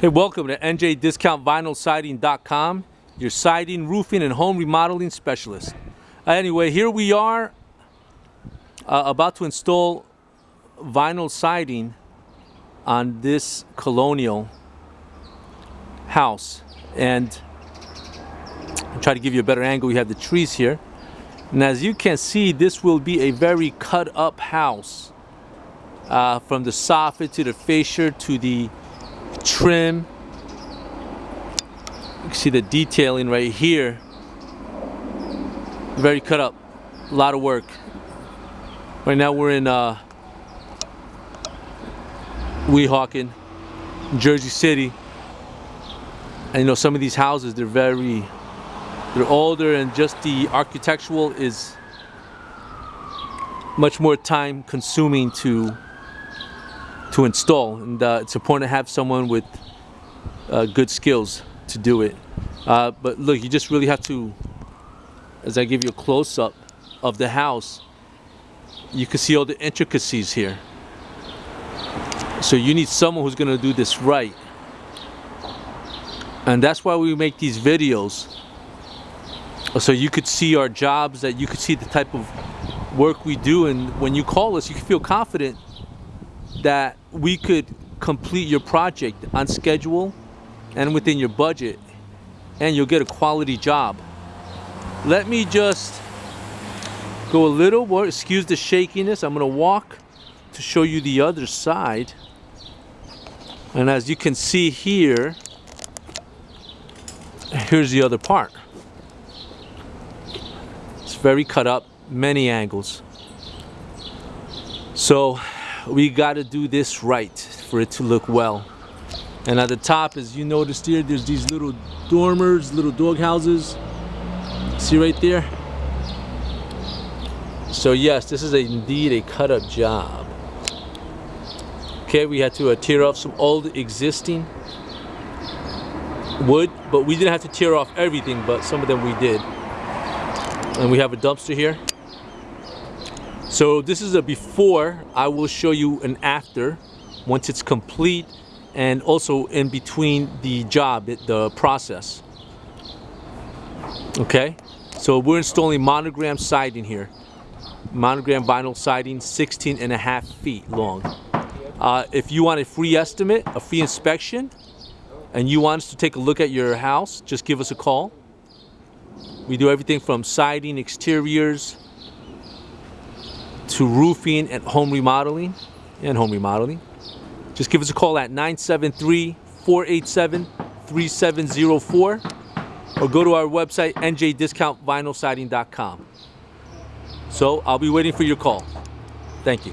Hey, welcome to NJDiscountVinylSiding.com, your siding, roofing, and home remodeling specialist. Anyway, here we are uh, about to install vinyl siding on this colonial house. And I'll try to give you a better angle. We have the trees here. And as you can see, this will be a very cut up house. Uh, from the soffit to the fascia to the trim. You can see the detailing right here. Very cut up. A lot of work. Right now we're in uh, Weehawken, Jersey City. And you know, some of these houses, they're very, they're older and just the architectural is much more time consuming to to install and uh, it's important to have someone with uh, good skills to do it. Uh, but look you just really have to as I give you a close-up of the house you can see all the intricacies here. So you need someone who's gonna do this right. And that's why we make these videos so you could see our jobs that you could see the type of work we do and when you call us you can feel confident that we could complete your project on schedule and within your budget and you'll get a quality job. Let me just go a little more, excuse the shakiness. I'm gonna walk to show you the other side. And as you can see here, here's the other part. It's very cut up, many angles. So we got to do this right for it to look well. And at the top, as you noticed here, there's these little dormers, little dog houses. See right there? So yes, this is a, indeed a cut up job. Okay, we had to uh, tear off some old existing wood, but we didn't have to tear off everything, but some of them we did. And we have a dumpster here. So this is a before, I will show you an after once it's complete and also in between the job, the process. Okay, so we're installing monogram siding here. Monogram vinyl siding, 16 and a half feet long. Uh, if you want a free estimate, a free inspection, and you want us to take a look at your house, just give us a call. We do everything from siding, exteriors, to roofing and home remodeling and home remodeling. Just give us a call at 973-487-3704 or go to our website njdiscountvinylsiding.com. So I'll be waiting for your call. Thank you.